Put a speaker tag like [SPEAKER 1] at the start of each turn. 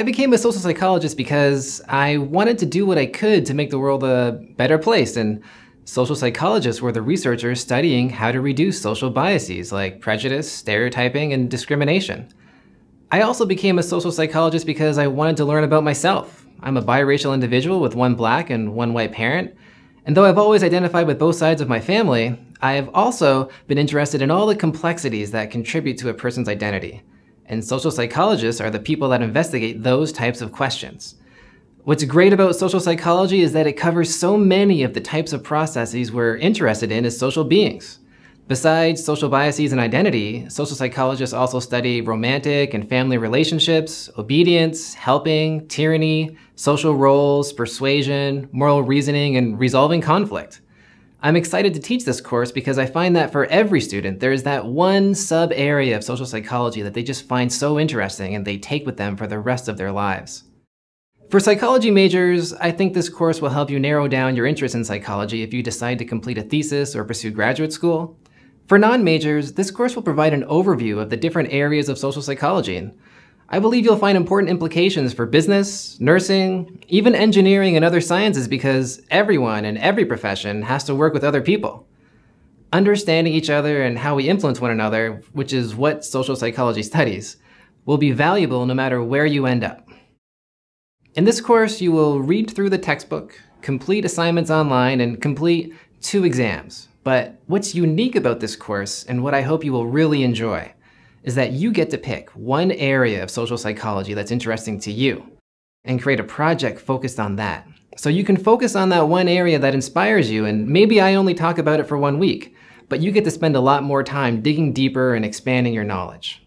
[SPEAKER 1] I became a social psychologist because I wanted to do what I could to make the world a better place, and social psychologists were the researchers studying how to reduce social biases like prejudice, stereotyping, and discrimination. I also became a social psychologist because I wanted to learn about myself. I'm a biracial individual with one black and one white parent, and though I've always identified with both sides of my family, I have also been interested in all the complexities that contribute to a person's identity and social psychologists are the people that investigate those types of questions. What's great about social psychology is that it covers so many of the types of processes we're interested in as social beings. Besides social biases and identity, social psychologists also study romantic and family relationships, obedience, helping, tyranny, social roles, persuasion, moral reasoning, and resolving conflict. I'm excited to teach this course because I find that for every student, there is that one sub area of social psychology that they just find so interesting and they take with them for the rest of their lives. For psychology majors, I think this course will help you narrow down your interest in psychology if you decide to complete a thesis or pursue graduate school. For non-majors, this course will provide an overview of the different areas of social psychology I believe you'll find important implications for business, nursing, even engineering and other sciences because everyone in every profession has to work with other people. Understanding each other and how we influence one another, which is what social psychology studies, will be valuable no matter where you end up. In this course, you will read through the textbook, complete assignments online, and complete two exams. But what's unique about this course, and what I hope you will really enjoy, is that you get to pick one area of social psychology that's interesting to you and create a project focused on that. So you can focus on that one area that inspires you, and maybe I only talk about it for one week, but you get to spend a lot more time digging deeper and expanding your knowledge.